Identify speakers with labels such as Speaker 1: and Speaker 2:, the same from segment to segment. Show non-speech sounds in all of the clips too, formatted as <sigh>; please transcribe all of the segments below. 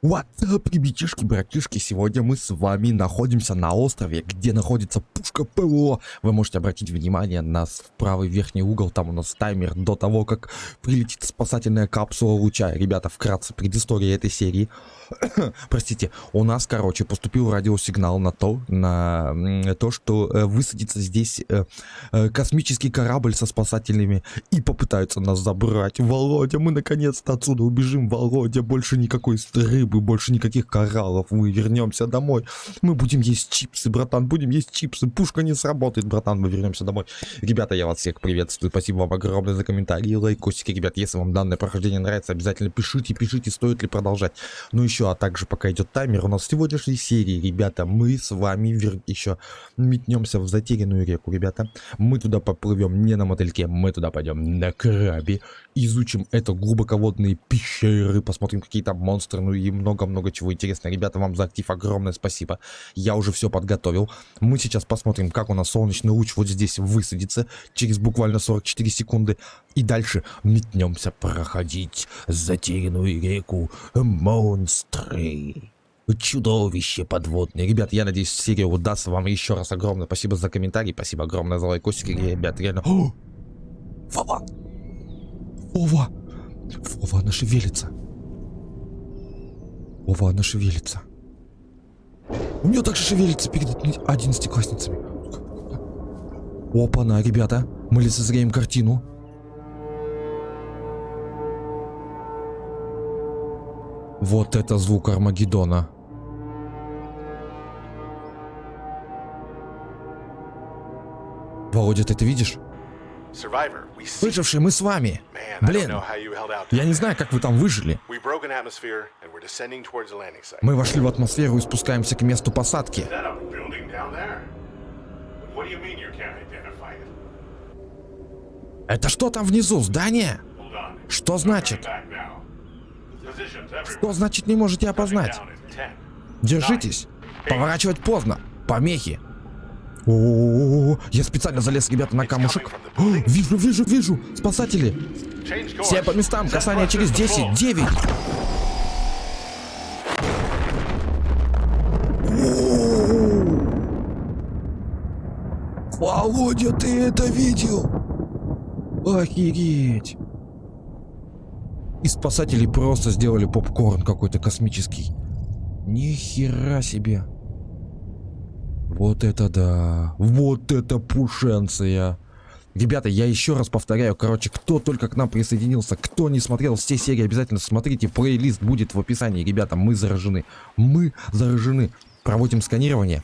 Speaker 1: What's ребятишки, братишки, сегодня мы с вами находимся на острове, где находится пушка ПВО. Вы можете обратить внимание на правый верхний угол, там у нас таймер до того, как прилетит спасательная капсула луча. Ребята, вкратце, предыстория этой серии. <coughs> Простите, у нас, короче, поступил радиосигнал на то, на то, что э, высадится здесь э, э, космический корабль со спасателями и попытаются нас забрать. Володя, мы наконец-то отсюда убежим, Володя, больше никакой рыбы рыбы, больше никаких кораллов. Мы вернемся домой. Мы будем есть чипсы, братан, будем есть чипсы. Пушка не сработает, братан, мы вернемся домой. Ребята, я вас всех приветствую. Спасибо вам огромное за комментарии, лайкосики. Ребят, если вам данное прохождение нравится, обязательно пишите, пишите, стоит ли продолжать. Ну еще, а также пока идет таймер, у нас в сегодняшней серии, ребята, мы с вами вер... еще метнемся в затерянную реку, ребята. Мы туда поплывем не на мотыльке, мы туда пойдем на крабе. Изучим это глубоководные пещеры, посмотрим какие там монстры, ну и много-много чего интересного. Ребята, вам за актив огромное спасибо. Я уже все подготовил. Мы сейчас посмотрим, как у нас солнечный луч вот здесь высадится через буквально 44 секунды. И дальше метнемся проходить затерянную реку монстры чудовище подводное. Ребят, я надеюсь, серия удастся. Вам еще раз огромное спасибо за комментарий. Спасибо огромное за лайкосики. Ребят, реально... О! <gasps> Вова! Вова! Вова, она шевелится. Ова, она шевелится. У нее также шевелится перед одиннадцатиклассницами. Опа-на, ребята. Мы лицезреем картину. Вот это звук Армагеддона. Володя, ты это видишь? Выжившие, мы с вами. Блин, я не знаю, как вы там выжили. Мы вошли в атмосферу и спускаемся к месту посадки. Это что там внизу, здание? Что значит? Что значит не можете опознать? Держитесь. Поворачивать поздно. Помехи. О, -о, -о, я специально залез, ребята, на камушек. О, вижу, вижу, вижу. Спасатели. Все по местам. Касание через 10, 9. Володя, ты это видел? Охереть. И спасатели просто сделали попкорн какой-то космический. Ни хера себе. Вот это да. Вот это пушенция. Ребята, я еще раз повторяю, короче, кто только к нам присоединился, кто не смотрел все серии, обязательно смотрите, плейлист будет в описании. Ребята, мы заражены. Мы заражены. Проводим сканирование.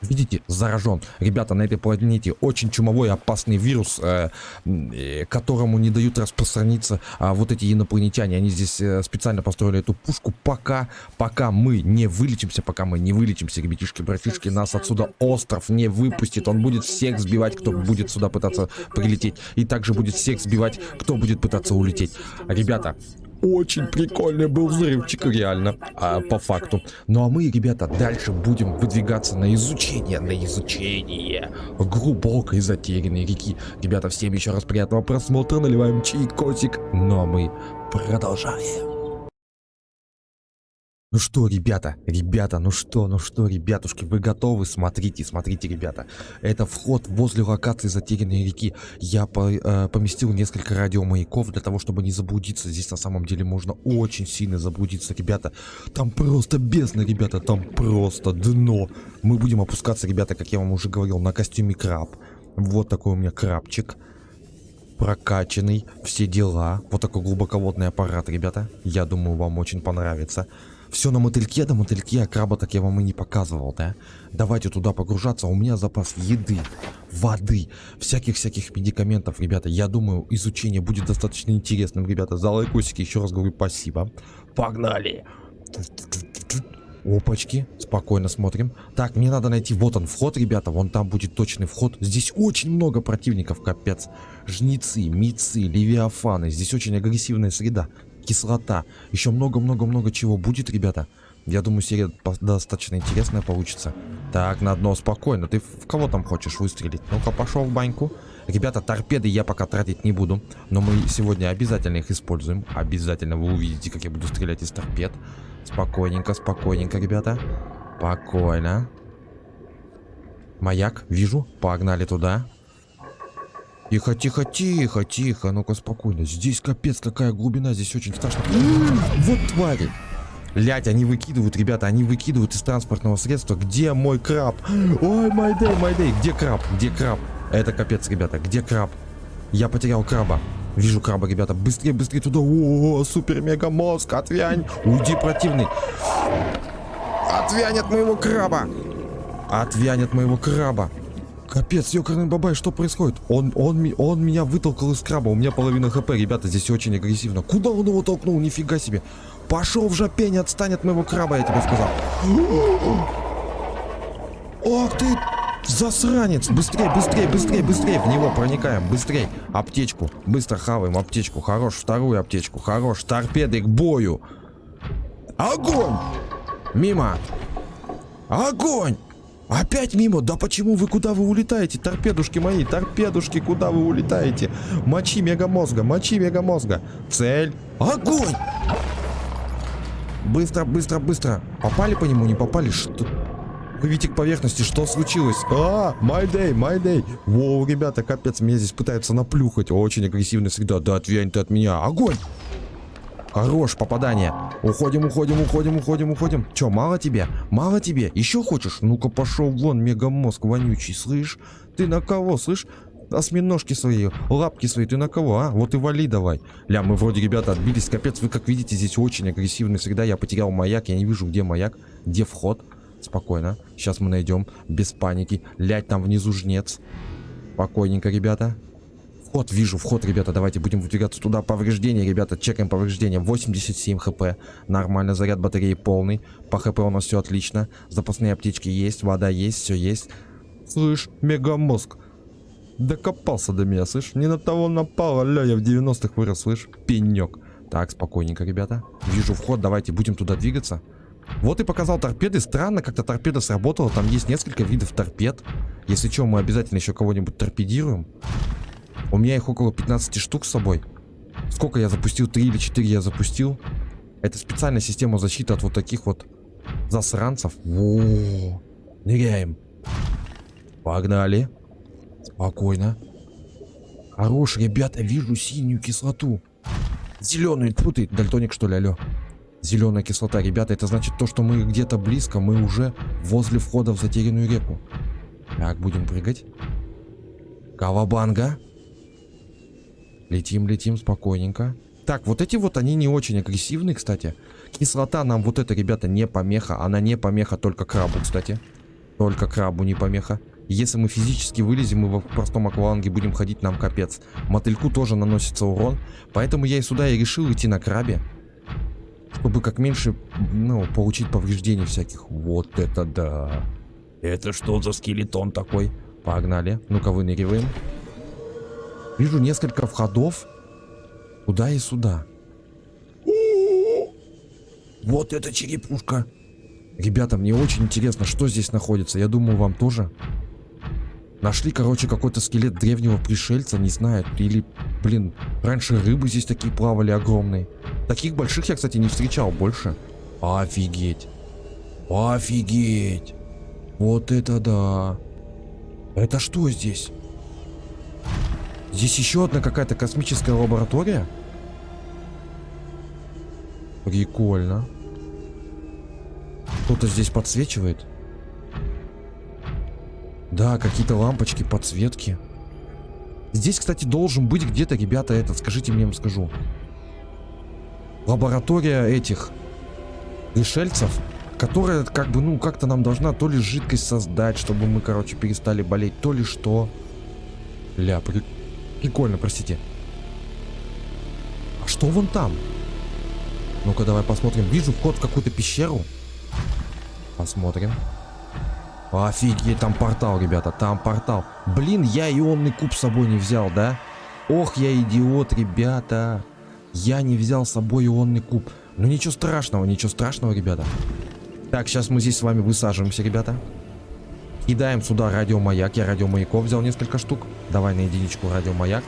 Speaker 1: Видите, заражен. Ребята, на этой планете очень чумовой опасный вирус, э, э, которому не дают распространиться э, вот эти инопланетяне. Они здесь э, специально построили эту пушку, пока, пока мы не вылечимся, пока мы не вылечимся, ребятишки, братишки, нас отсюда остров не выпустит. Он будет всех сбивать, кто будет сюда пытаться прилететь. И также будет всех сбивать, кто будет пытаться улететь. Ребята, очень прикольный был взрывчик, реально, а, по факту. Ну а мы, ребята, дальше будем выдвигаться на изучение, на изучение глубокой затерянной реки. Ребята, всем еще раз приятного просмотра, наливаем чайкосик. Ну а мы продолжаем. Ну что, ребята, ребята, ну что, ну что, ребятушки, вы готовы? Смотрите, смотрите, ребята. Это вход возле локации затерянной реки. Я по, э, поместил несколько радиомаяков для того, чтобы не заблудиться. Здесь на самом деле можно очень сильно заблудиться, ребята. Там просто бездна, ребята, там просто дно. Мы будем опускаться, ребята, как я вам уже говорил, на костюме краб. Вот такой у меня крабчик. Прокачанный, все дела. Вот такой глубоководный аппарат, ребята. Я думаю, вам очень понравится. Все на мотыльке, да мотыльке, а краба так я вам и не показывал, да? Давайте туда погружаться, у меня запас еды, воды, всяких-всяких медикаментов, ребята. Я думаю, изучение будет достаточно интересным, ребята. За лайкосики еще раз говорю спасибо. Погнали! Опачки, спокойно смотрим. Так, мне надо найти, вот он вход, ребята, вон там будет точный вход. Здесь очень много противников, капец. Жнецы, мицы, левиафаны, здесь очень агрессивная среда кислота. Еще много-много-много чего будет, ребята. Я думаю, серия достаточно интересная получится. Так, на дно спокойно. Ты в кого там хочешь выстрелить? Ну-ка, пошел в баньку. Ребята, торпеды я пока тратить не буду. Но мы сегодня обязательно их используем. Обязательно вы увидите, как я буду стрелять из торпед. Спокойненько, спокойненько, ребята. Спокойно. Маяк, вижу. Погнали туда. Тихо, тихо, тихо, тихо. Ну-ка, спокойно. Здесь капец, какая глубина. Здесь очень страшно. Вот твари. Блять, они выкидывают, ребята, они выкидывают из транспортного средства. Где мой краб? Ой, майдей, майдей. Где краб? Где краб? Это капец, ребята. Где краб? Я потерял краба. Вижу краба, ребята. Быстрее, быстрее туда. О, супер мега мозг. Отвянь. Уйди, противный. Отвянь от моего краба. Отвянь от моего краба. Капец, ёкарный бабай, что происходит? Он, он, он меня вытолкал из краба, у меня половина хп, ребята, здесь очень агрессивно. Куда он его толкнул? Нифига себе. Пошел в жопень, отстань от моего краба, я тебе сказал. Ох ты, засранец. Быстрее, быстрее, быстрее, быстрее. В него проникаем, быстрее. Аптечку, быстро хаваем аптечку. Хорош, вторую аптечку, хорош. Торпеды к бою. Огонь! Мимо. Огонь! Опять мимо? Да почему вы куда вы улетаете? Торпедушки мои, торпедушки, куда вы улетаете? Мочи мегамозга, мочи мегамозга. Цель. Огонь! Быстро, быстро, быстро. Попали по нему, не попали? Что? Видите к поверхности, что случилось? А, my day, my day. Воу, ребята, капец, меня здесь пытаются наплюхать. Очень агрессивная среда. Да отвянь ты от меня. Огонь! Хорош, попадание. Уходим, уходим, уходим, уходим, уходим. Че, мало тебе? Мало тебе? Еще хочешь? Ну-ка пошел вон, мегамозг вонючий, слышь? Ты на кого, слышь? осьминожки свои, лапки свои, ты на кого, а? Вот и вали давай. Ля, мы вроде, ребята, отбились, капец, вы как видите, здесь очень агрессивная среда, я потерял маяк, я не вижу, где маяк, где вход. Спокойно, сейчас мы найдем, без паники. Лять, там внизу жнец. Спокойненько, ребята. Вход, вижу, вход, ребята, давайте будем выдвигаться туда. Повреждения, ребята, чекаем повреждения. 87 хп, нормально, заряд батареи полный. По хп у нас все отлично. Запасные аптечки есть, вода есть, все есть. Слышь, мегамозг, Докопался до меня, слышь? Не на того напал, аля, я в 90-х вырос, слышь? Пенек. Так, спокойненько, ребята. Вижу вход, давайте будем туда двигаться. Вот и показал торпеды. Странно, как-то торпеда сработала. Там есть несколько видов торпед. Если что, мы обязательно еще кого-нибудь торпедируем. У меня их около 15 штук с собой. Сколько я запустил? 3 или 4 я запустил. Это специальная система защиты от вот таких вот засранцев. Во, ныряем. Погнали. Спокойно. Хорош, ребята, вижу синюю кислоту. Зеленую, тьфу ты, дальтоник что ли, алло. Зеленая кислота, ребята, это значит то, что мы где-то близко, мы уже возле входа в затерянную реку. Так, будем прыгать. Кавабанга. Летим, летим спокойненько. Так, вот эти вот, они не очень агрессивные, кстати. Кислота нам вот это, ребята, не помеха. Она не помеха только крабу, кстати. Только крабу не помеха. Если мы физически вылезем и в простом акваланге будем ходить, нам капец. Мотыльку тоже наносится урон. Поэтому я и сюда и решил идти на крабе. Чтобы как меньше, ну, получить повреждений всяких. Вот это да. Это что за скелетон такой? Погнали. Ну-ка, выныриваем. Вижу несколько входов. Туда и сюда. Вот это черепушка. Ребята, мне очень интересно, что здесь находится. Я думаю, вам тоже. Нашли, короче, какой-то скелет древнего пришельца, не знаю, или, блин, раньше рыбы здесь такие плавали огромные. Таких больших я, кстати, не встречал больше. Офигеть. Офигеть. Вот это да. Это что здесь? Здесь еще одна какая-то космическая лаборатория? Прикольно. Кто-то здесь подсвечивает? Да, какие-то лампочки, подсветки. Здесь, кстати, должен быть где-то, ребята, этот, скажите мне, я вам скажу. Лаборатория этих пришельцев, которая, как бы, ну, как-то нам должна то ли жидкость создать, чтобы мы, короче, перестали болеть, то ли что. Ля, при... прикольно, простите. А что вон там? Ну-ка, давай посмотрим. Вижу вход в какую-то пещеру. Посмотрим. Офигеть, там портал, ребята, там портал. Блин, я ионный куб с собой не взял, да? Ох, я идиот, ребята. Я не взял с собой ионный куб. Ну ничего страшного, ничего страшного, ребята. Так, сейчас мы здесь с вами высаживаемся, ребята. Кидаем сюда радиомаяк. Я радиомаяков взял несколько штук. Давай на единичку радиомаяк.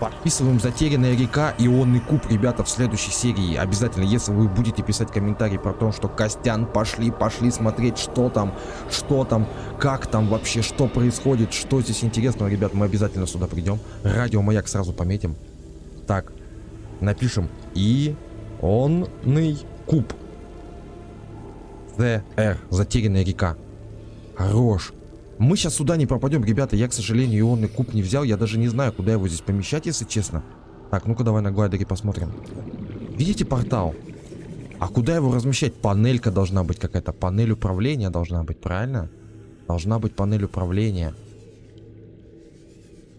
Speaker 1: Подписываем «Затерянная река» ионный куб, ребята, в следующей серии. Обязательно, если вы будете писать комментарий про то, что Костян, пошли, пошли смотреть, что там, что там, как там вообще, что происходит, что здесь интересного, ребят, мы обязательно сюда придем. Радиомаяк сразу пометим. Так, напишем «Ионный куб». ЗР, «Затерянная река». Хорош. Мы сейчас сюда не пропадем, ребята. Я, к сожалению, ионный куб не взял. Я даже не знаю, куда его здесь помещать, если честно. Так, ну-ка давай на глайдере посмотрим. Видите портал? А куда его размещать? Панелька должна быть какая-то. Панель управления должна быть, правильно? Должна быть панель управления.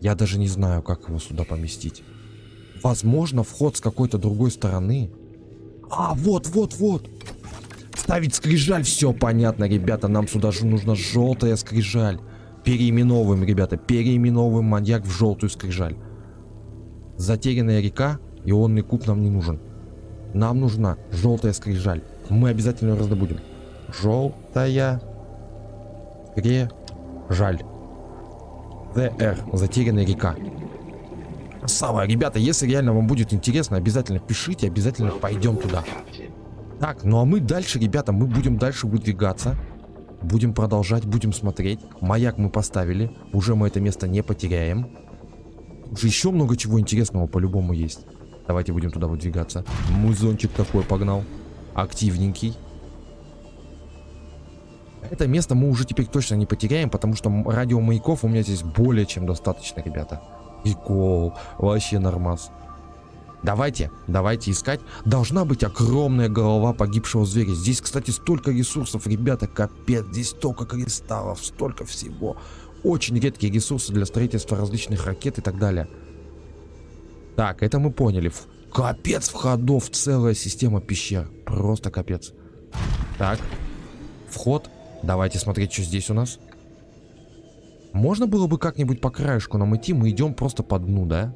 Speaker 1: Я даже не знаю, как его сюда поместить. Возможно, вход с какой-то другой стороны. А, вот, вот, вот ставить скрижаль. Все понятно, ребята. Нам сюда же нужна желтая скрижаль. Переименовываем, ребята. Переименовываем маньяк в желтую скрижаль. Затерянная река. Ионный куб нам не нужен. Нам нужна желтая скрижаль. Мы обязательно ее раздобудем. Желтая скрижаль. ЗР. Затерянная река. Красава. Ребята, если реально вам будет интересно, обязательно пишите, обязательно пойдем туда. Так, ну а мы дальше, ребята, мы будем дальше выдвигаться. Будем продолжать, будем смотреть. Маяк мы поставили. Уже мы это место не потеряем. Уже еще много чего интересного по-любому есть. Давайте будем туда выдвигаться. Музончик такой погнал. Активненький. Это место мы уже теперь точно не потеряем, потому что радиомаяков у меня здесь более чем достаточно, ребята. Прикол. Вообще нормас. Давайте, давайте искать. Должна быть огромная голова погибшего зверя. Здесь, кстати, столько ресурсов, ребята, капец. Здесь столько кристаллов, столько всего. Очень редкие ресурсы для строительства различных ракет и так далее. Так, это мы поняли. Капец входов, целая система пещер. Просто капец. Так, вход. Давайте смотреть, что здесь у нас. Можно было бы как-нибудь по краешку нам идти, мы идем просто по дну, да?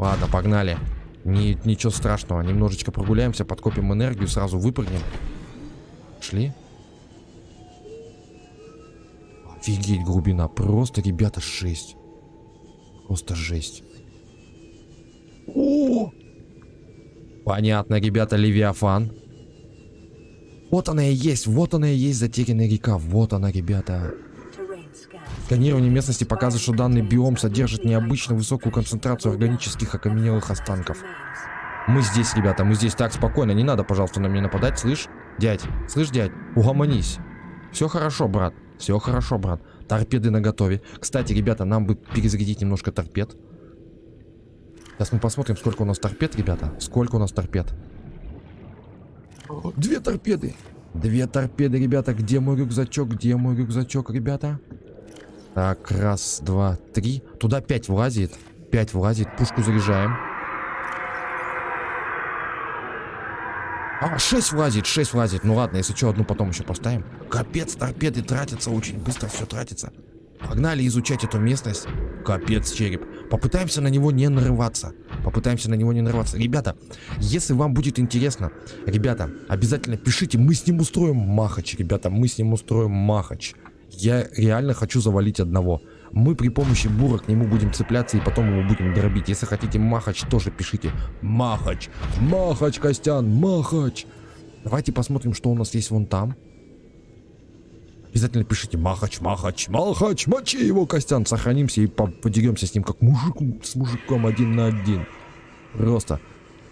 Speaker 1: Ладно, погнали. Ни, ничего страшного. Немножечко прогуляемся, подкопим энергию, сразу выпрыгнем. Шли. Офигеть, глубина. Просто, ребята, жесть. Просто жесть. О! Понятно, ребята, Левиафан. Вот она и есть, вот она и есть затерянная река. Вот она, ребята. Сканирование местности показывает, что данный биом содержит необычно высокую концентрацию органических окаменелых останков. Мы здесь, ребята, мы здесь. Так, спокойно, не надо, пожалуйста, на меня нападать, слышь? Дядь, слышь, дядь, угомонись. Все хорошо, брат, все хорошо, брат. Торпеды на готове. Кстати, ребята, нам бы перезарядить немножко торпед. Сейчас мы посмотрим, сколько у нас торпед, ребята. Сколько у нас торпед. Две торпеды. Две торпеды, ребята. Где мой рюкзачок? Где мой рюкзачок, ребята? Так, раз, два, три. Туда пять влазит. Пять влазит. Пушку заряжаем. А, 6 влазит, 6 влазит. Ну ладно, если что, одну потом еще поставим. Капец, торпеды тратятся очень быстро, все тратится. Погнали изучать эту местность. Капец, череп. Попытаемся на него не нарываться. Попытаемся на него не нарываться. Ребята, если вам будет интересно, ребята, обязательно пишите. Мы с ним устроим махач, ребята. Мы с ним устроим махач. Я реально хочу завалить одного. Мы при помощи бура к нему будем цепляться и потом его будем дробить. Если хотите махач, тоже пишите. Махач! Махач, Костян! Махач! Давайте посмотрим, что у нас есть вон там. Обязательно пишите Махач, Махач, Махач, мочи его, Костян. Сохранимся и подеремся с ним как мужик с мужиком один на один. Просто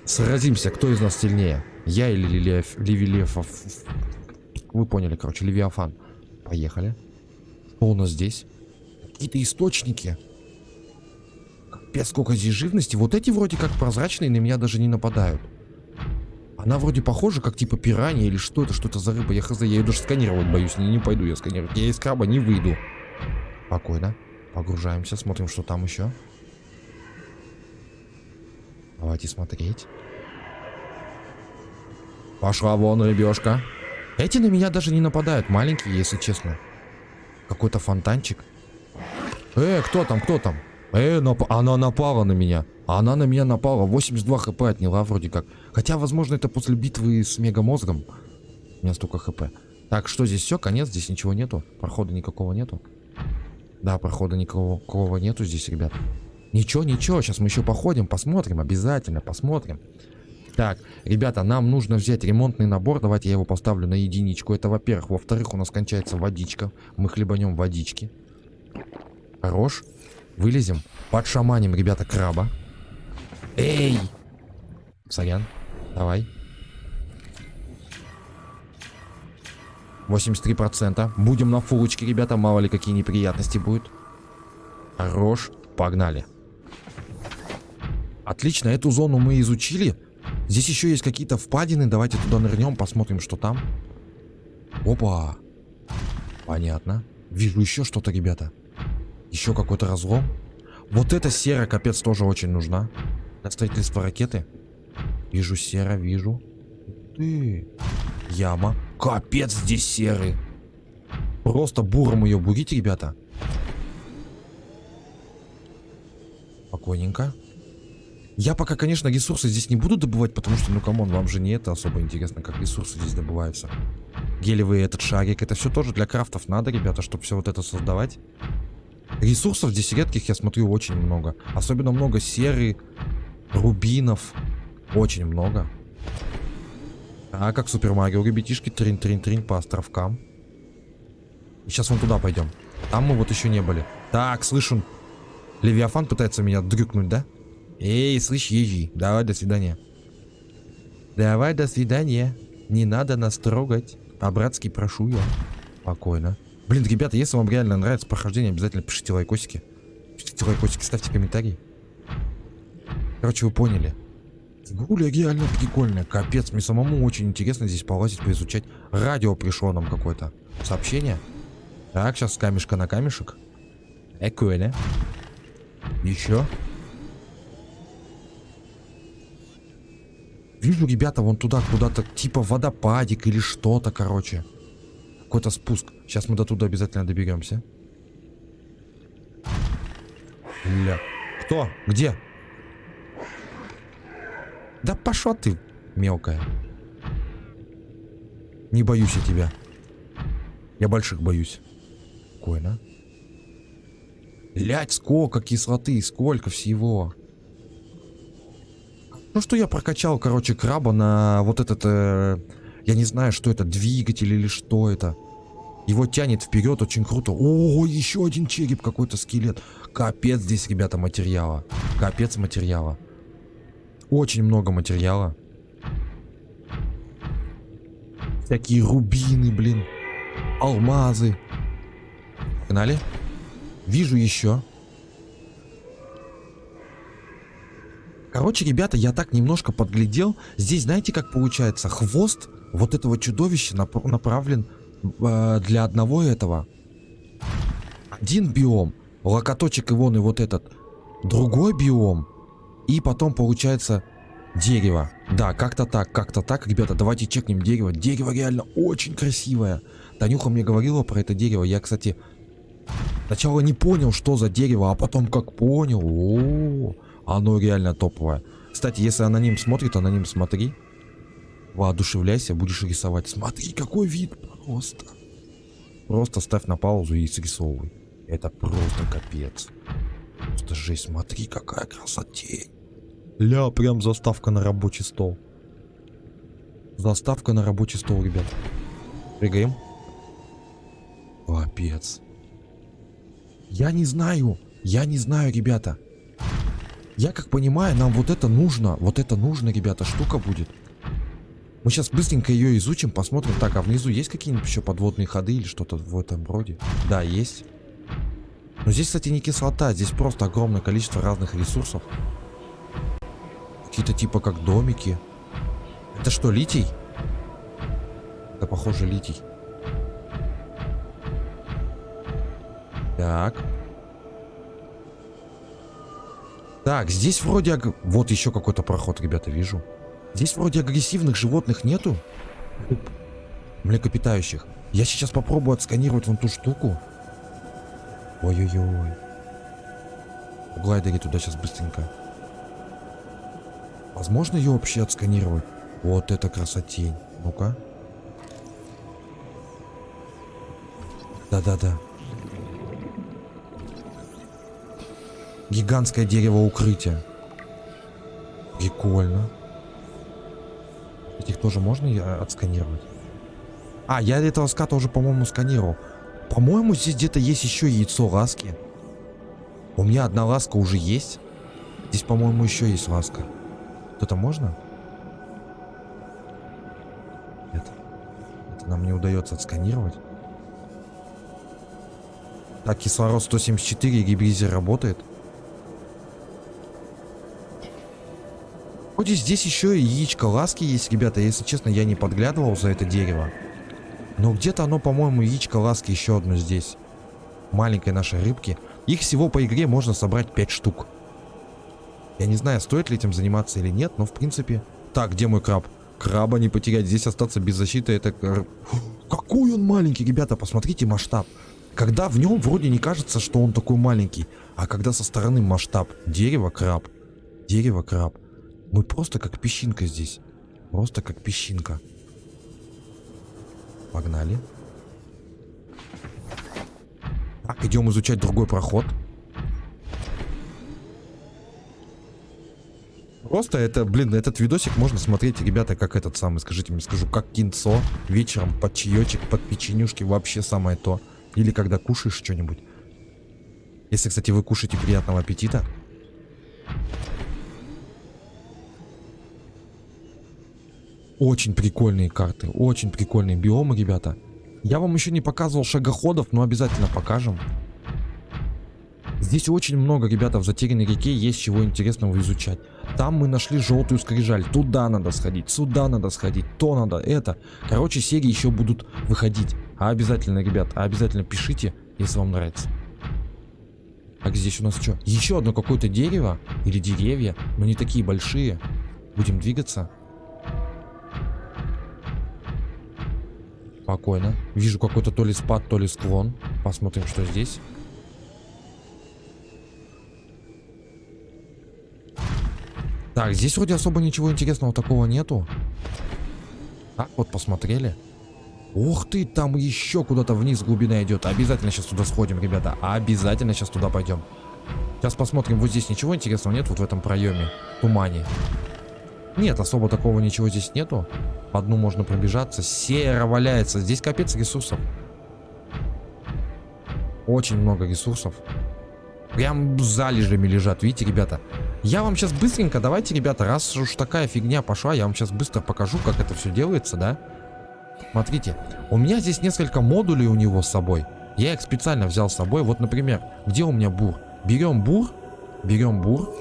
Speaker 1: сразимся, кто из нас сильнее. Я или Левиаф... Вы поняли, короче, Левиафан. Поехали. Что у нас здесь? Какие-то источники. Капец, сколько здесь живности. Вот эти вроде как прозрачные, на меня даже не нападают. Она вроде похожа, как типа пиранья или что это, что это за рыба. Я хз, я ее даже сканировать боюсь. Не, не пойду я сканировать. Я из краба не выйду. Спокойно. Погружаемся, смотрим, что там еще. Давайте смотреть. Пошла вон, рыбешка. Эти на меня даже не нападают. Маленькие, если честно. Какой-то фонтанчик. Э, кто там, кто там? Э, нап она напала на меня. Она на меня напала. 82 хп отняла вроде как. Хотя, возможно, это после битвы с мегамозгом. У меня столько хп. Так, что здесь все? Конец, здесь ничего нету. Прохода никакого нету. Да, прохода никакого нету здесь, ребят. Ничего, ничего, сейчас мы еще походим, посмотрим, обязательно посмотрим. Так, ребята, нам нужно взять ремонтный набор. Давайте я его поставлю на единичку. Это, во-первых. Во-вторых, у нас кончается водичка. Мы хлебанем водички. Хорош. Вылезем. Подшаманим, ребята, краба. Эй! Сорян. Давай. 83%. Будем на фулочке, ребята. Мало ли какие неприятности будут. Хорош. Погнали. Отлично, эту зону мы изучили. Здесь еще есть какие-то впадины. Давайте туда нырнем, посмотрим, что там. Опа. Понятно. Вижу еще что-то, ребята. Еще какой-то разлом. Вот эта сера, капец, тоже очень нужна. Для строительства ракеты. Вижу сера, вижу. Ты. Яма. Капец, здесь серый. Просто буром ее бурите, ребята. Спокойненько. Я пока, конечно, ресурсы здесь не буду добывать, потому что, ну, come on, вам же не это особо интересно, как ресурсы здесь добываются. Гелевый этот шарик, это все тоже для крафтов надо, ребята, чтобы все вот это создавать. Ресурсов здесь редких, я смотрю, очень много. Особенно много серы, рубинов. Очень много. А как Super Mario, ребятишки, трин-трин-трин по островкам. И сейчас вон туда пойдем. Там мы вот еще не были. Так, слышу. Левиафан пытается меня дрюкнуть, да? Эй, слышь, ежи, давай до свидания. Давай до свидания. Не надо нас трогать. По-братски прошу я. Спокойно. Блин, ребята, если вам реально нравится прохождение, обязательно пишите лайкосики. Пишите лайкосики, ставьте комментарии. Короче, вы поняли. Игруля реально прикольная. Капец, мне самому очень интересно здесь полазить, поизучать. Радио пришло нам какое-то. Сообщение. Так, сейчас камешка на камешек. Экуэля. Еще. Вижу, ребята, вон туда куда-то, типа водопадик или что-то, короче. Какой-то спуск. Сейчас мы до туда обязательно доберемся. Ля. Кто? Где? Да пошла ты, мелкая. Не боюсь я тебя. Я больших боюсь. Спокойно. Лять, сколько кислоты, сколько всего. Ну что я прокачал, короче, краба на вот этот, э, я не знаю, что это, двигатель или что это. Его тянет вперед, очень круто. О, еще один череп, какой-то скелет. Капец здесь, ребята, материала. Капец материала. Очень много материала. Всякие рубины, блин. Алмазы. Погнали. Вижу еще. Короче, ребята, я так немножко подглядел. Здесь, знаете, как получается? Хвост вот этого чудовища нап направлен э, для одного этого. Один биом. Локоточек и вон и вот этот. Другой биом. И потом получается дерево. Да, как-то так, как-то так. Ребята, давайте чекнем дерево. Дерево реально очень красивое. Танюха мне говорила про это дерево. Я, кстати, сначала не понял, что за дерево, а потом как понял. О -о -о. Оно реально топовое. Кстати, если аноним смотрит, аноним смотри. Воодушевляйся, будешь рисовать. Смотри, какой вид просто. Просто ставь на паузу и срисовывай. Это просто капец. Просто жесть, смотри, какая красотень. Ля, прям заставка на рабочий стол. Заставка на рабочий стол, ребят. Прыгаем. Капец. Я не знаю. Я не знаю, ребята. Я как понимаю, нам вот это нужно. Вот это нужно, ребята, штука будет. Мы сейчас быстренько ее изучим, посмотрим. Так, а внизу есть какие-нибудь еще подводные ходы или что-то в этом роде? Да, есть. Но здесь, кстати, не кислота, здесь просто огромное количество разных ресурсов. Какие-то типа как домики. Это что, литий? Это похоже литий. Так. Так, здесь вроде... Аг... Вот еще какой-то проход, ребята, вижу. Здесь вроде агрессивных животных нету. Млекопитающих. Я сейчас попробую отсканировать вон ту штуку. Ой-ой-ой. Глайдери туда сейчас быстренько. Возможно ее вообще отсканировать? Вот это красотень. Ну-ка. Да-да-да. Гигантское дерево укрытия. Прикольно. Этих тоже можно я отсканировать? А, я этого ската уже, по-моему, сканировал. По-моему, здесь где-то есть еще яйцо ласки. У меня одна ласка уже есть. Здесь, по-моему, еще есть ласка. Это можно? Нет. Это нам не удается отсканировать. Так, кислород 174, гибризер работает. Вроде здесь еще и яичко ласки есть, ребята. Если честно, я не подглядывал за это дерево. Но где-то оно, по-моему, яичко ласки еще одно здесь. Маленькой нашей рыбки. Их всего по игре можно собрать 5 штук. Я не знаю, стоит ли этим заниматься или нет, но в принципе... Так, где мой краб? Краба не потерять. Здесь остаться без защиты, это... <gasps> Какой он маленький, ребята, посмотрите масштаб. Когда в нем вроде не кажется, что он такой маленький. А когда со стороны масштаб. Дерево, краб. Дерево, краб. Мы просто как песчинка здесь. Просто как песчинка. Погнали. Так, идем изучать другой проход. Просто это, блин, этот видосик можно смотреть, ребята, как этот самый, скажите мне, скажу, как кинцо вечером под чаечек, под печенюшки, вообще самое то. Или когда кушаешь что-нибудь. Если, кстати, вы кушаете, приятного аппетита. Очень прикольные карты, очень прикольные биомы, ребята. Я вам еще не показывал шагоходов, но обязательно покажем. Здесь очень много, ребята, в затерянной реке есть чего интересного изучать. Там мы нашли желтую скрижаль, туда надо сходить, сюда надо сходить, то надо, это. Короче, серии еще будут выходить. А обязательно, ребят, а обязательно пишите, если вам нравится. Так, здесь у нас что? Еще одно какое-то дерево или деревья, но не такие большие. Будем двигаться. Спокойно. Вижу какой-то то ли спад, то ли склон. Посмотрим, что здесь. Так, здесь вроде особо ничего интересного такого нету. Так, вот посмотрели. Ух ты, там еще куда-то вниз глубина идет. Обязательно сейчас туда сходим, ребята. Обязательно сейчас туда пойдем. Сейчас посмотрим. Вот здесь ничего интересного нет, вот в этом проеме. Тумане. Нет, особо такого ничего здесь нету. По дну можно пробежаться. Серо валяется. Здесь капец ресурсов. Очень много ресурсов. Прям залежами лежат. Видите, ребята? Я вам сейчас быстренько, давайте, ребята, раз уж такая фигня пошла, я вам сейчас быстро покажу, как это все делается, да? Смотрите, у меня здесь несколько модулей у него с собой. Я их специально взял с собой. Вот, например, где у меня бур? Берем бур, берем бур,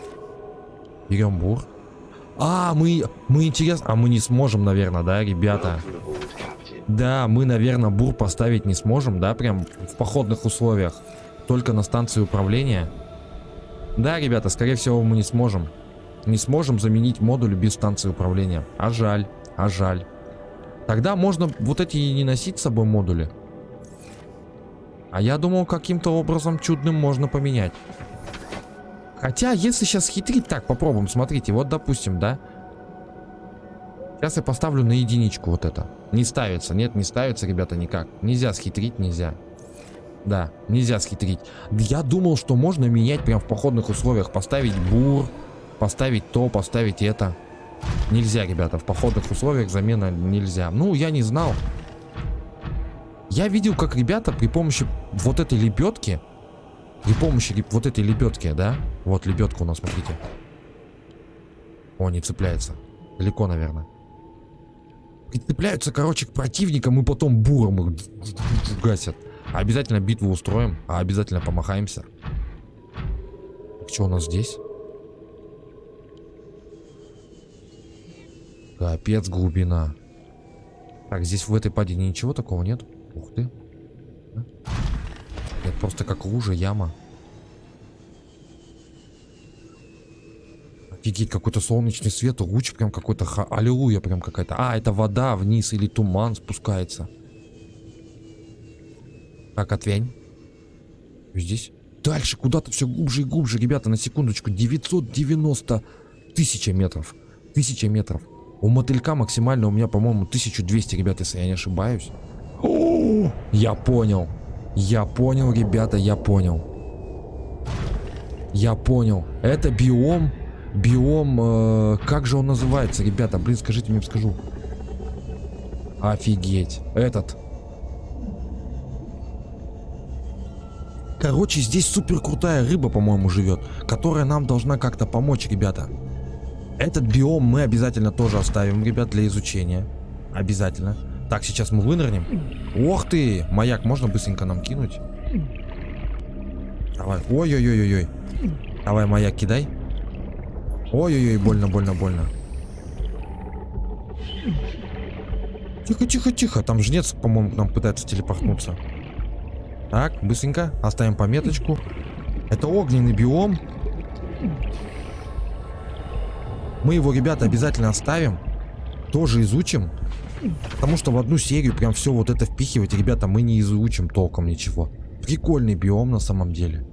Speaker 1: берем бур, а, мы, мы интересно... А мы не сможем, наверное, да, ребята? Да, мы, наверное, бур поставить не сможем, да, прям в походных условиях. Только на станции управления. Да, ребята, скорее всего, мы не сможем. Не сможем заменить модуль без станции управления. А жаль, а жаль. Тогда можно вот эти и не носить с собой модули. А я думал, каким-то образом чудным можно поменять. Хотя, если сейчас хитрить, так, попробуем, смотрите, вот, допустим, да. Сейчас я поставлю на единичку вот это. Не ставится, нет, не ставится, ребята, никак. Нельзя схитрить, нельзя. Да, нельзя схитрить. Я думал, что можно менять прям в походных условиях. Поставить бур, поставить то, поставить это. Нельзя, ребята, в походных условиях замена нельзя. Ну, я не знал. Я видел, как ребята при помощи вот этой лебедки при помощи вот этой лебедки, да? Вот лебедка у нас, смотрите. О, не цепляется. Далеко, наверное. Прицепляются, короче, к противникам и потом буром их гасят. Обязательно битву устроим, а обязательно помахаемся. Что у нас здесь? Капец глубина. Так, здесь в этой падине ничего такого нет? Ух ты. Нет, просто как лужа, яма. Офигеть, какой-то солнечный свет, луч прям какой-то, аллилуйя прям какая-то. А, это вода вниз или туман спускается. Так, отвянь. Здесь. Дальше куда-то все глубже и глубже, ребята, на секундочку. 990 тысяча метров. Тысяча метров. У мотылька максимально у меня, по-моему, 1200, ребята, если я не ошибаюсь. О, я понял. Я понял, ребята, я понял. Я понял. Это биом. Биом... Э, как же он называется, ребята? Блин, скажите мне, скажу. Офигеть. Этот. Короче, здесь супер крутая рыба, по-моему, живет, которая нам должна как-то помочь, ребята. Этот биом мы обязательно тоже оставим, ребят, для изучения. Обязательно. Так, сейчас мы вынырнем. Ох ты! Маяк можно быстренько нам кинуть? Давай. Ой-ой-ой-ой-ой. Давай, маяк кидай. Ой-ой-ой, больно, больно, больно. Тихо, тихо, тихо. Там жнец, по-моему, нам пытается телепортнуться. Так, быстренько. Оставим пометочку. Это огненный биом. Мы его, ребята, обязательно оставим. Тоже изучим. Потому что в одну серию прям все вот это впихивать, ребята, мы не изучим толком ничего. Прикольный биом на самом деле.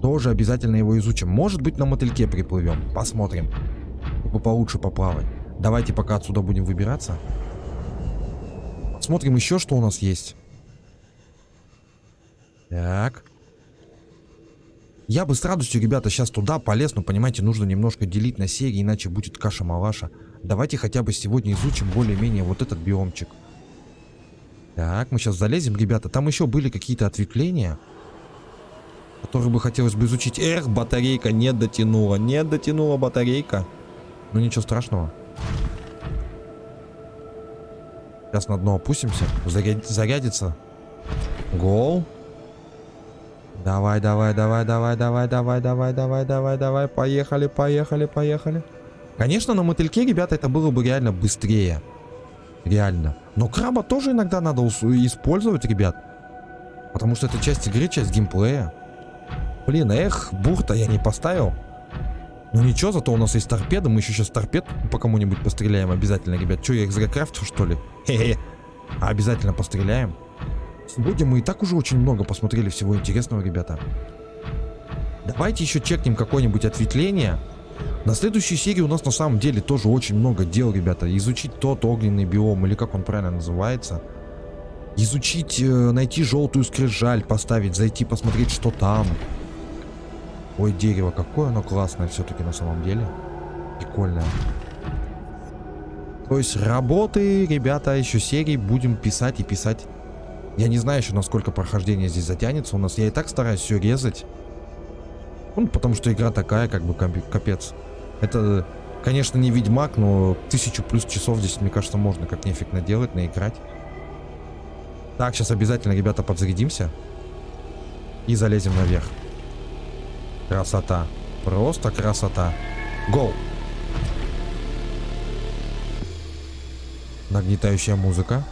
Speaker 1: Тоже обязательно его изучим. Может быть на мотыльке приплывем. Посмотрим. Чтобы получше поплавать. Давайте пока отсюда будем выбираться. Смотрим еще, что у нас есть. Так. Я бы с радостью, ребята, сейчас туда полез, но, понимаете, нужно немножко делить на серии, иначе будет каша-малаша. Давайте хотя бы сегодня изучим более-менее вот этот биомчик. Так, мы сейчас залезем, ребята. Там еще были какие-то ответвления, которые бы хотелось бы изучить. Эх, батарейка не дотянула, не дотянула батарейка. Ну ничего страшного. Сейчас на дно опустимся, заряд... зарядится. Гол. Давай, давай, давай, давай, давай, давай, давай, давай, давай, давай. Поехали, поехали, поехали. Конечно, на мотыльке, ребята, это было бы реально быстрее. Реально. Но краба тоже иногда надо использовать, ребят. Потому что это часть игры, часть геймплея. Блин, эх, бурта я не поставил. Ну ничего, зато у нас есть торпеда. Мы еще сейчас торпед по кому-нибудь постреляем обязательно, ребят. Че, я их зря крафтил, что ли? Хе-хе. А обязательно постреляем. Сегодня мы и так уже очень много посмотрели всего интересного, ребята. Давайте еще чекнем какое-нибудь ответвление. На следующей серии у нас на самом деле тоже очень много дел, ребята. Изучить тот огненный биом, или как он правильно называется. Изучить, э, найти желтую скрижаль, поставить, зайти посмотреть, что там. Ой, дерево, какое оно классное все-таки на самом деле. Прикольное. То есть работы, ребята, еще серии будем писать и писать. Я не знаю еще, насколько прохождение здесь затянется. У нас я и так стараюсь все резать. Ну, потому что игра такая, как бы, капец. Это, конечно, не Ведьмак, но тысячу плюс часов здесь, мне кажется, можно как нефиг наделать, наиграть. Так, сейчас обязательно, ребята, подзарядимся. И залезем наверх. Красота. Просто красота. Гоу! Нагнетающая музыка.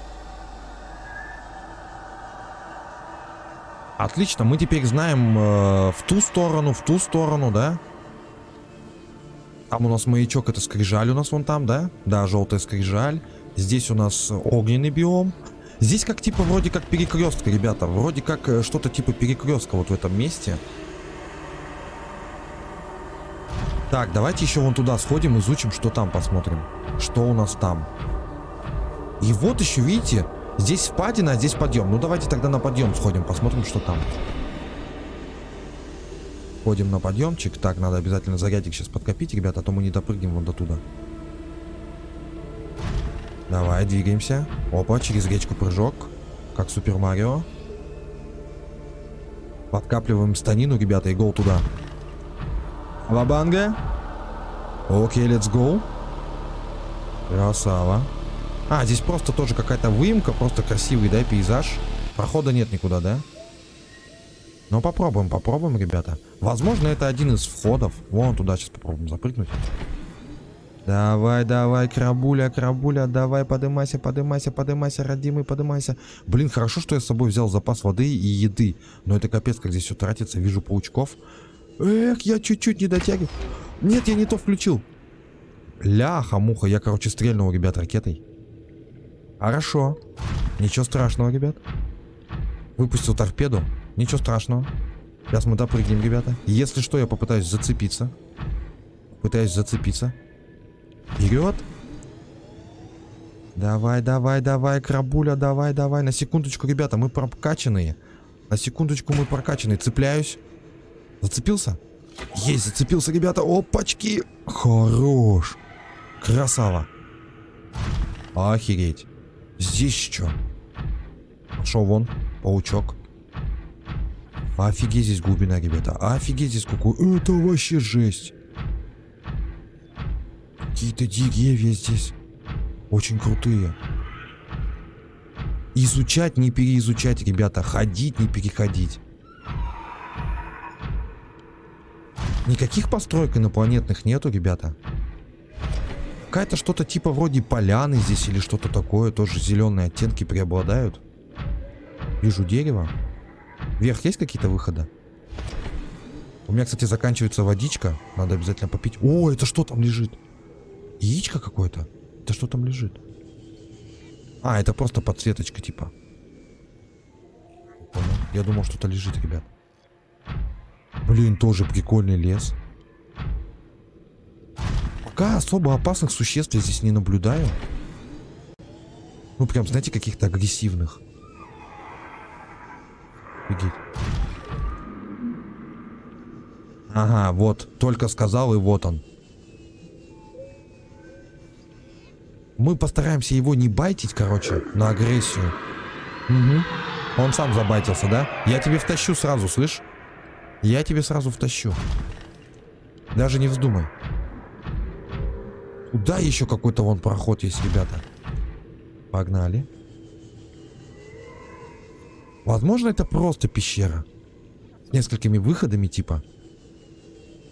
Speaker 1: Отлично, мы теперь знаем э, в ту сторону, в ту сторону, да? Там у нас маячок, это скрижаль у нас вон там, да? Да, желтая скрижаль. Здесь у нас огненный биом. Здесь как типа вроде как перекрестка, ребята. Вроде как э, что-то типа перекрестка вот в этом месте. Так, давайте еще вон туда сходим, изучим, что там посмотрим. Что у нас там. И вот еще, видите, Здесь впадина, а здесь подъем. Ну давайте тогда на подъем сходим, посмотрим, что там. Ходим на подъемчик. Так, надо обязательно зарядик сейчас подкопить, ребята, а то мы не допрыгнем вон до туда. Давай, двигаемся. Опа, через речку прыжок. Как Супер Марио. Подкапливаем станину, ребята, и гол туда. Лабанга. Окей, let's go. Красава. А, здесь просто тоже какая-то выемка, просто красивый, да, пейзаж. Прохода нет никуда, да? Ну, попробуем, попробуем, ребята. Возможно, это один из входов. Вон туда сейчас попробуем запрыгнуть. Давай, давай, крабуля, крабуля, давай, подымайся, подымайся, подымайся, родимый, подымайся. Блин, хорошо, что я с собой взял запас воды и еды. Но это капец, как здесь все тратится. Вижу паучков. Эх, я чуть-чуть не дотягиваю. Нет, я не то включил. Ляха-муха, я, короче, стрельнул, ребят, ракетой. Хорошо. Ничего страшного, ребят. Выпустил торпеду. Ничего страшного. Сейчас мы допрыгнем, ребята. Если что, я попытаюсь зацепиться. Пытаюсь зацепиться. Вперед. Давай, давай, давай, крабуля, давай, давай. На секундочку, ребята, мы прокачанные. На секундочку мы прокачанный. Цепляюсь. Зацепился? Есть, зацепился, ребята. Опачки. Хорош. Красава. Охереть. Здесь что? Пошел вон, паучок. Офигеть здесь глубина, ребята. Офигеть здесь какой. Это вообще жесть. Какие-то деревья здесь. Очень крутые. Изучать, не переизучать, ребята. Ходить, не переходить. Никаких построек инопланетных нету, ребята. Какая-то что-то типа вроде поляны здесь или что-то такое. Тоже зеленые оттенки преобладают. Вижу дерево. Вверх есть какие-то выходы? У меня, кстати, заканчивается водичка. Надо обязательно попить. О, это что там лежит? Яичко какое-то? Это что там лежит? А, это просто подсветочка типа. Я думал, что-то лежит, ребят. Блин, тоже прикольный лес. Пока особо опасных существ я здесь не наблюдаю. Ну, прям, знаете, каких-то агрессивных. Офигеть. Ага, вот. Только сказал, и вот он. Мы постараемся его не байтить, короче, на агрессию. Угу. Он сам забайтился, да? Я тебе втащу сразу, слышь? Я тебе сразу втащу. Даже не вздумай. Куда еще какой-то вон проход есть, ребята? Погнали. Возможно, это просто пещера. С несколькими выходами, типа.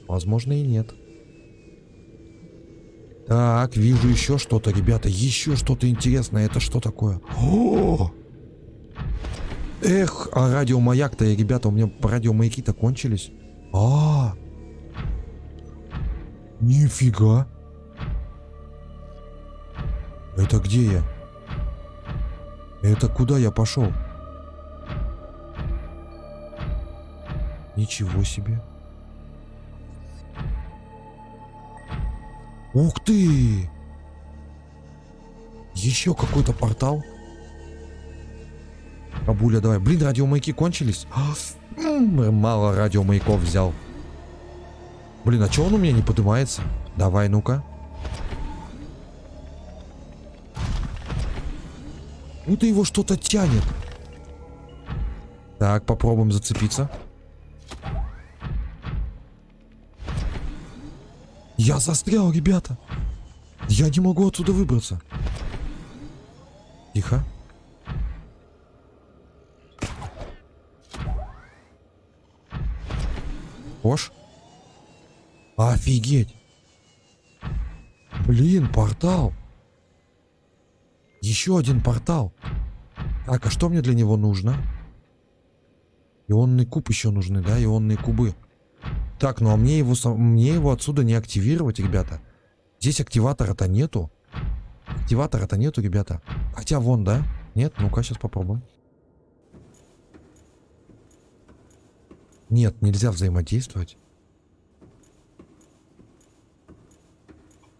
Speaker 1: Возможно, и нет. Так, вижу еще что-то, ребята. Еще что-то интересное. Это что такое? О! Эх, а радиомаяк-то, ребята, у меня радиомаяки-то кончились. А, -а, а Нифига. Это где я? Это куда я пошел? Ничего себе. Ух ты! Еще какой-то портал. Бабуля, давай. Блин, радиомаяки кончились. Мало радиомаяков взял. Блин, а что он у меня не поднимается? Давай, ну-ка. Ну-то его что-то тянет. Так, попробуем зацепиться. Я застрял, ребята. Я не могу отсюда выбраться. Тихо. Ош. Офигеть. Блин, портал. Еще один портал. Так, а что мне для него нужно? Ионный куб еще нужны, да? Ионные кубы. Так, ну а мне его, мне его отсюда не активировать, ребята. Здесь активатора-то нету. Активатора-то нету, ребята. Хотя вон, да? Нет? Ну-ка, сейчас попробуем. Нет, нельзя взаимодействовать.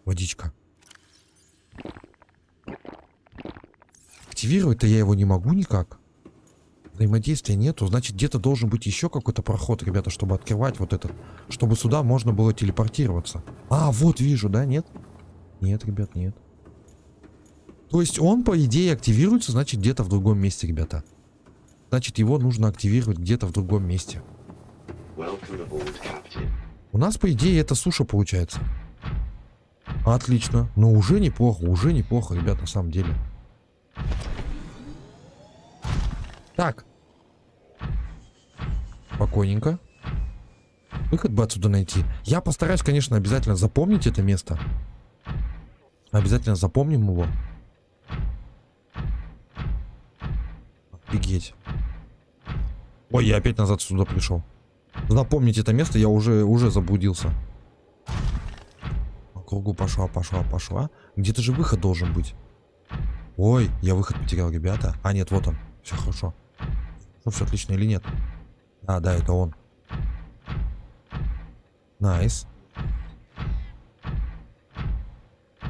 Speaker 1: Водичка. Активировать-то я его не могу никак. Взаимодействия нету. Значит, где-то должен быть еще какой-то проход, ребята, чтобы открывать вот этот. Чтобы сюда можно было телепортироваться. А, вот вижу, да? Нет? Нет, ребят, нет. То есть он, по идее, активируется, значит, где-то в другом месте, ребята. Значит, его нужно активировать где-то в другом месте. У нас, по идее, это суша получается. Отлично. Но уже неплохо, уже неплохо, ребят, на самом деле. Так, Спокойненько. Выход бы отсюда найти. Я постараюсь, конечно, обязательно запомнить это место. Обязательно запомним его. Офигеть. Ой, я опять назад сюда пришел. Запомнить это место я уже, уже заблудился. По кругу пошла, пошла, пошла. Где-то же выход должен быть. Ой, я выход потерял, ребята. А, нет, вот он. Все хорошо. Ну, все отлично или нет? А, да, это он. Nice.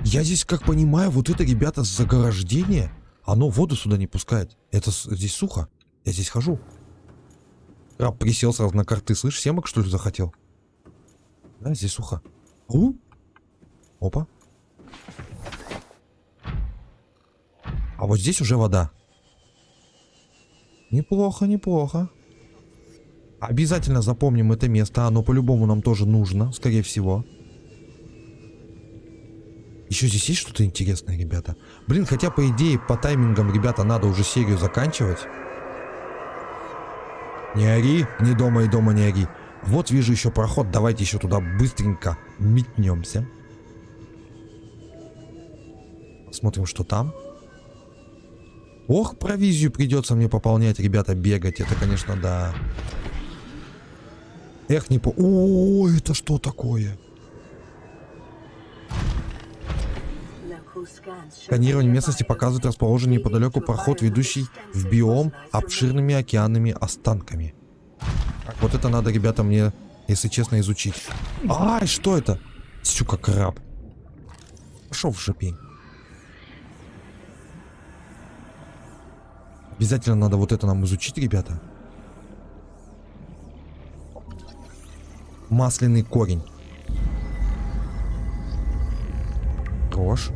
Speaker 1: Я здесь, как понимаю, вот это, ребята, заграждение, оно воду сюда не пускает. Это здесь сухо. Я здесь хожу. Краб присел сразу на карты. Слышь, семок что ли захотел? Да, здесь сухо. У? Опа. А вот здесь уже вода. Неплохо, неплохо. Обязательно запомним это место. Оно по-любому нам тоже нужно, скорее всего. Еще здесь есть что-то интересное, ребята? Блин, хотя по идее, по таймингам, ребята, надо уже серию заканчивать. Не ори, не дома и дома не ори. Вот вижу еще проход, давайте еще туда быстренько метнемся. Смотрим, что там. Ох, провизию придется мне пополнять, ребята, бегать. Это, конечно, да. Эх, не по... О, это что такое? Сканирование местности показывает расположенный неподалеку проход, ведущий в биом обширными океанными останками. Вот это надо, ребята, мне, если честно, изучить. Ай, что это? Сюка, краб. Пошел в жопень. Обязательно надо вот это нам изучить, ребята. Масляный корень. Рожь.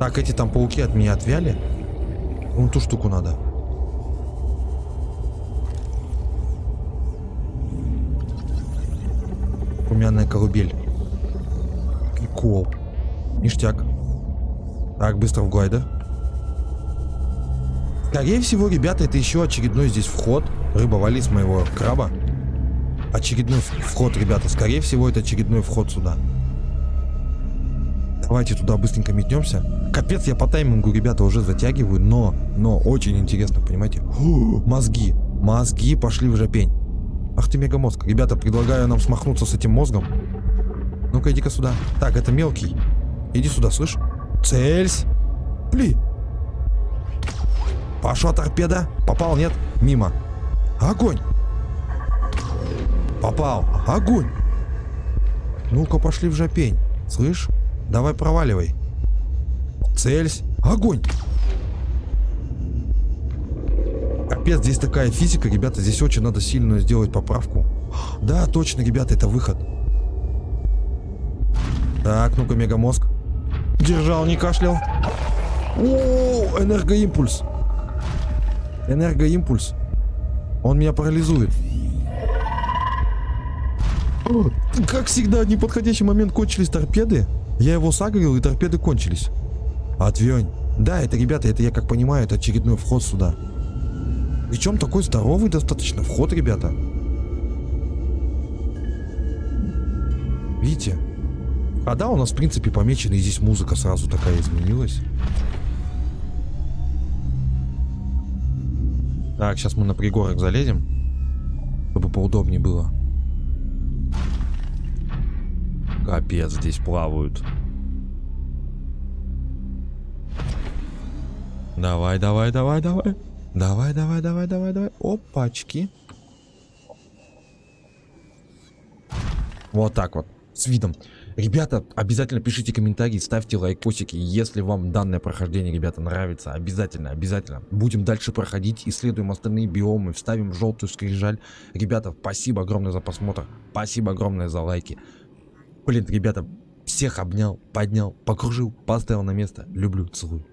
Speaker 1: Так, эти там пауки от меня отвяли. Вон ту штуку надо. Румяная колыбель. Прикол. Ништяк. Так, быстро в глайдер. Скорее всего, ребята, это еще очередной здесь вход. Рыба вали с моего краба. Очередной вход, ребята. Скорее всего, это очередной вход сюда. Давайте туда быстренько метнемся. Капец, я по таймингу, ребята, уже затягиваю, но, но очень интересно, понимаете? Мозги, мозги пошли в жопень. Ах ты мегамозг. Ребята, предлагаю нам смахнуться с этим мозгом. Ну-ка, иди-ка сюда. Так, это мелкий. Иди сюда, слышь? Цельсь. Пли. Пошла торпеда. Попал, нет? Мимо. Огонь. Попал. Огонь. Ну-ка, пошли в жопень. Слышь? Давай проваливай. Цельсь. Огонь. Капец, здесь такая физика, ребята. Здесь очень надо сильно сделать поправку. Да, точно, ребята, это выход. Так, ну-ка, мегамозг. Держал, не кашлял. О, энергоимпульс. Энергоимпульс. Он меня парализует. Как всегда, в неподходящий момент кончились торпеды. Я его сагрил, и торпеды кончились. Отвень. Да, это, ребята, это я как понимаю, это очередной вход сюда. Причем такой здоровый достаточно вход, ребята. Видите? А да, у нас, в принципе, помечена, и здесь музыка сразу такая изменилась. Так, сейчас мы на пригорок залезем, чтобы поудобнее было. Капец, здесь плавают. Давай, давай, давай, давай. Давай, давай, давай, давай, давай. Опачки. Вот так вот, с видом. Ребята, обязательно пишите комментарии, ставьте лайкосики, если вам данное прохождение, ребята, нравится. Обязательно, обязательно. Будем дальше проходить, исследуем остальные биомы, вставим желтую скрижаль. Ребята, спасибо огромное за просмотр, спасибо огромное за лайки. Блин, ребята, всех обнял, поднял, покружил, поставил на место. Люблю, целую.